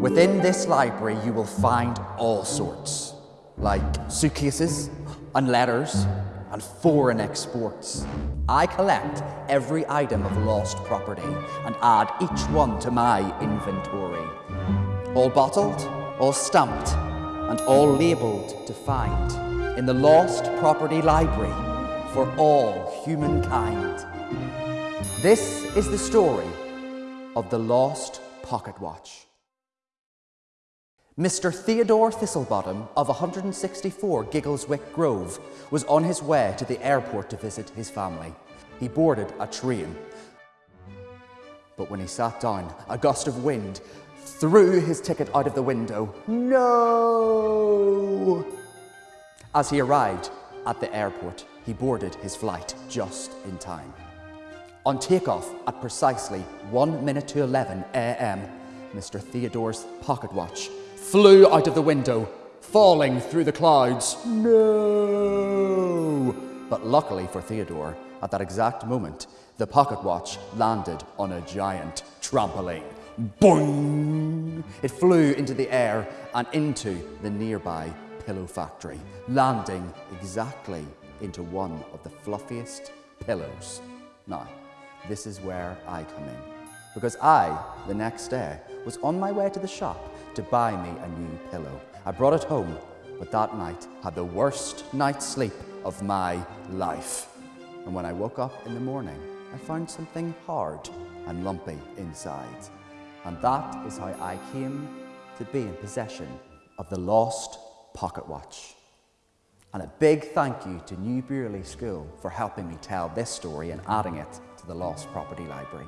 Within this library, you will find all sorts, like suitcases and letters and foreign exports. I collect every item of lost property and add each one to my inventory. All bottled, all stamped, and all labelled to find in the Lost Property Library for all humankind. This is the story of the Lost Pocket Watch. Mr. Theodore Thistlebottom of 164 Giggleswick Grove was on his way to the airport to visit his family. He boarded a train. But when he sat down, a gust of wind threw his ticket out of the window. No! As he arrived at the airport, he boarded his flight just in time. On takeoff at precisely 1 minute to 11 a.m., Mr. Theodore's pocket watch flew out of the window, falling through the clouds. No! But luckily for Theodore, at that exact moment, the pocket watch landed on a giant trampoline. Boing! It flew into the air and into the nearby pillow factory, landing exactly into one of the fluffiest pillows. Now, this is where I come in. Because I, the next day, was on my way to the shop to buy me a new pillow. I brought it home, but that night had the worst night's sleep of my life. And when I woke up in the morning, I found something hard and lumpy inside. And that is how I came to be in possession of the lost pocket watch. And a big thank you to New School for helping me tell this story and adding it to the Lost Property Library.